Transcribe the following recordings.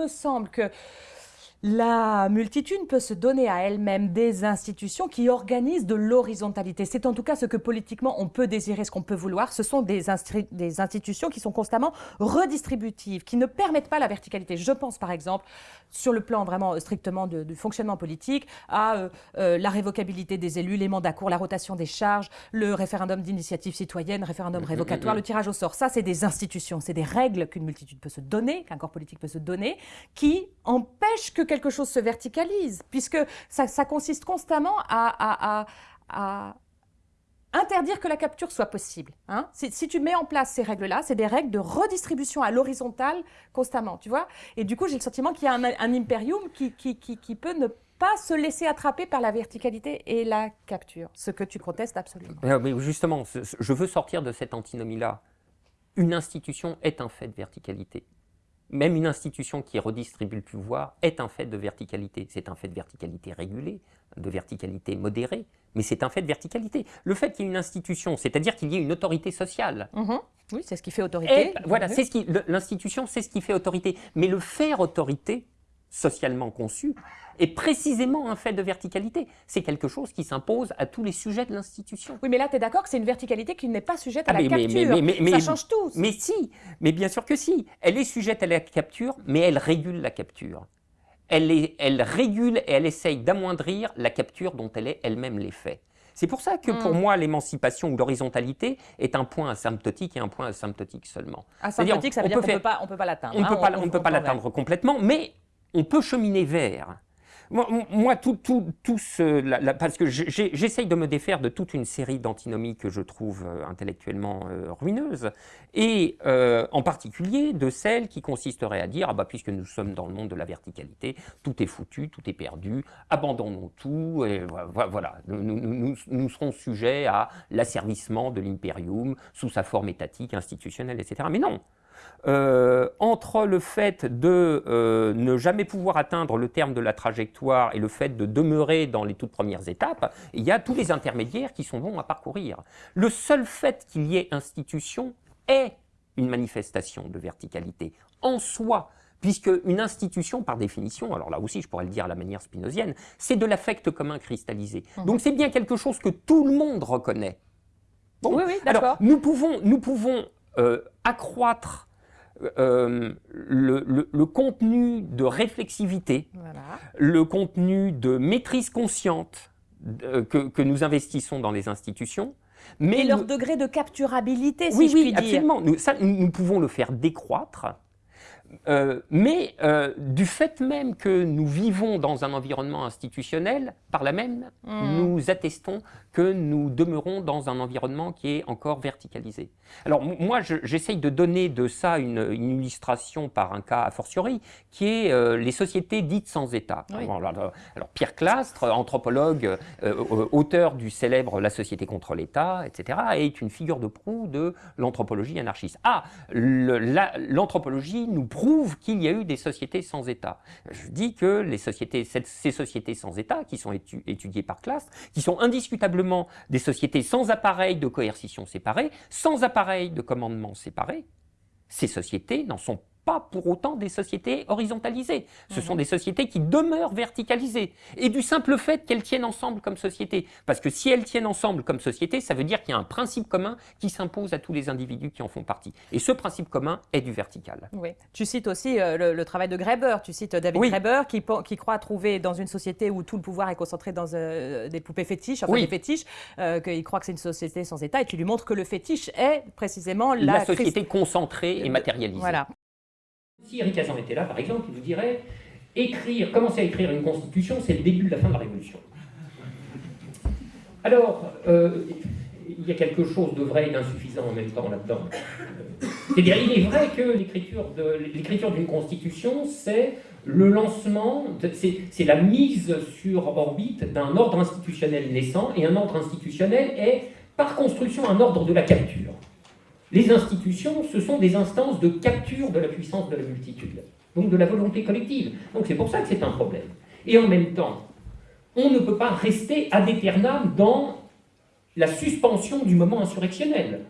me semble que la multitude peut se donner à elle-même des institutions qui organisent de l'horizontalité. C'est en tout cas ce que politiquement on peut désirer, ce qu'on peut vouloir. Ce sont des, des, institutions qui sont constamment redistributives, qui ne permettent pas la verticalité. Je pense par exemple, sur le plan vraiment euh, strictement du fonctionnement politique, à euh, euh, la révocabilité des élus, les mandats courts, la rotation des charges, le référendum d'initiative citoyenne, référendum révocatoire, le tirage au sort. Ça, c'est des institutions, c'est des règles qu'une multitude peut se donner, qu'un corps politique peut se donner, qui empêchent que quelque chose se verticalise, puisque ça, consiste constamment à, interdire que la capture soit possible. Hein. Si, tu mets en place ces règles-là, c'est des règles de redistribution à l'horizontale constamment, tu vois Et du coup, j'ai le sentiment qu'il y a un, imperium qui, qui, peut ne pas se laisser attraper par la verticalité et la capture, ce que tu protestes absolument. Mais justement, je veux sortir de cette antinomie-là. Une institution est un fait de verticalité même une institution qui redistribue le pouvoir est un fait de verticalité. C'est un fait de verticalité régulée, de verticalité modérée, mais c'est un fait de verticalité. Le fait qu'il y ait une institution, c'est-à-dire qu'il y ait une autorité sociale. Mhm. Oui, c'est ce qui fait autorité. voilà, c'est ce qui, l'institution, c'est ce qui fait autorité. Mais le faire autorité, socialement conçu, est précisément un fait de verticalité. C'est quelque chose qui s'impose à tous les sujets de l'institution. Oui, mais là, tu es d'accord que c'est une verticalité qui n'est pas sujette à ah, la capture. Mais, Ça change tout. Mais si, mais bien sûr que si. Elle est sujette à la capture, mais elle régule la capture. Elle, est, elle régule et elle essaye d'amoindrir la capture dont elle est elle-même l'effet. C'est pour ça que pour hmm. moi, l'émancipation ou l'horizontalité est un point asymptotique et un point asymptotique seulement. Asymptotique, ça veut dire qu'on ne peut pas, l'atteindre. On ne peut pas l'atteindre complètement, mais on peut cheminer vers. Moi, tout, tout, tout ce, parce que j'essaye de me défaire de toute une série d'antinomies que je trouve euh, intellectuellement euh, ruineuses, et euh, en particulier de celles qui consisteraient à dire, ah bah, puisque nous sommes dans le monde de la verticalité, tout est foutu, tout est perdu, abandonnons tout, et voilà, nous, nous serons sujets à l'asservissement de l'impérium sous sa forme étatique, institutionnelle, etc. Mais non, euh, entre le fait de euh, ne jamais pouvoir atteindre le terme de la trajectoire et le fait de demeurer dans les toutes premières étapes, il y a tous les intermédiaires qui sont bons à parcourir. Le seul fait qu'il y ait institution est une manifestation de verticalité en soi, puisque une institution, par définition, alors là aussi je pourrais le dire à la manière spinozienne, c'est de l'affect commun cristallisé. Mmh. Donc c'est bien quelque chose que tout le monde reconnaît. oui, oui, d'accord. Nous pouvons, nous pouvons euh, accroître euh, le, contenu de réflexivité, le contenu de maîtrise consciente euh, que, nous investissons dans les institutions. Mais Et leur degré de capturabilité, si oui, je puis oui, absolument. Nous, ça, nous pouvons le faire décroître euh, mais euh, du fait même que nous vivons dans un environnement institutionnel, par là même, hmm. nous attestons que nous demeurons dans un environnement qui est encore verticalisé. Alors moi, j'essaye de donner de ça une, illustration par un cas a fortiori, qui est euh, les sociétés dites sans État. Alors, Pierre Clastre, anthropologue, auteur du célèbre La société contre l'État, etc., est une figure de proue de l'anthropologie anarchiste. Ah, l'anthropologie nous prouve qu'il y a eu des sociétés sans État. Je dis que ces sociétés sans État, qui sont étudiées par classe, qui sont indiscutablement des sociétés sans appareil de coercition séparé, sans appareil de commandement séparé, ces sociétés n'en sont pas pour autant des sociétés horizontalisées. Ce sont des sociétés qui demeurent verticalisées. Et du simple fait qu'elles tiennent ensemble comme société. Parce que si elles tiennent ensemble comme société, ça veut dire qu'il y a un principe commun qui s'impose à tous les individus qui en font partie. Et ce principe commun est du vertical. Oui. Tu cites aussi euh, le, travail de Graeber. Tu cites David Graeber qui, qui, croit trouver dans une société où tout le pouvoir est concentré dans euh, des poupées fétiches, enfin des fétiches, euh, qu'il croit que c'est une société sans État. Et tu lui montres que le fétiche est précisément la, la société concentrée et matérialisée. Voilà. Si Eric Hazan était là, par exemple, il vous dirait écrire, commencer à écrire une constitution, c'est le début de la fin de la Révolution. Alors, euh, il y a quelque chose de vrai et d'insuffisant en même temps là-dedans. C'est-à-dire, il est vrai que l'écriture d'une constitution, c'est le lancement, c'est la mise sur orbite d'un ordre institutionnel naissant, et un ordre institutionnel est, par construction, un ordre de la capture. Les institutions, ce sont des instances de capture de la puissance de la multitude, donc de la volonté collective. Donc c'est pour ça que c'est un problème. Et en même temps, on ne peut pas rester ad aeternam dans la suspension du moment insurrectionnel.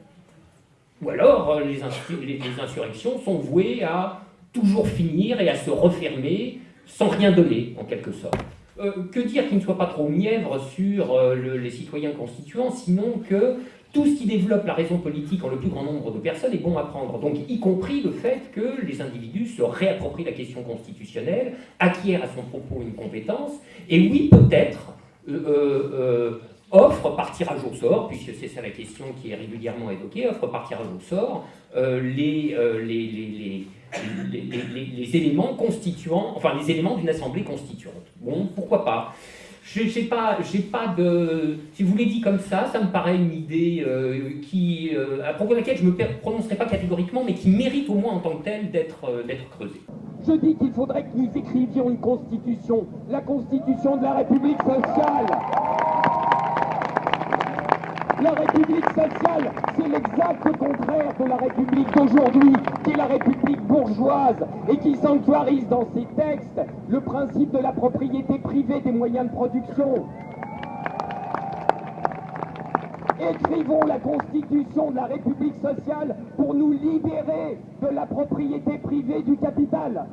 Ou alors, euh, les, insurrections sont vouées à toujours finir et à se refermer sans rien donner, en quelque sorte. Euh, que dire qu'il ne soit pas trop mièvre sur euh, les citoyens constituants, sinon que tout ce qui développe la raison politique en le plus grand nombre de personnes est bon à prendre. Donc, y compris le fait que les individus se réapproprient la question constitutionnelle, acquièrent à son propos une compétence, et oui, peut-être, euh, offre par tirage au sort, puisque c'est ça la question qui est régulièrement évoquée, offre par tirage au sort les, les, les, éléments constituants, enfin les éléments d'une assemblée constituante. Bon, pourquoi pas? Je n'ai pas, pas de... Si vous l'avez dit comme ça, ça me paraît une idée euh, qui, euh, à propos de laquelle je ne me prononcerai pas catégoriquement, mais qui mérite au moins en tant que telle d'être euh, creusée. Je dis qu'il faudrait que nous écrivions une constitution, la constitution de la République sociale. La République sociale, c'est l'exact contraire de la République d'aujourd'hui, qui est la République bourgeoise et qui sanctuarise dans ses textes le principe de la propriété privée des moyens de production. Écrivons la constitution de la République sociale pour nous libérer de la propriété privée du capital.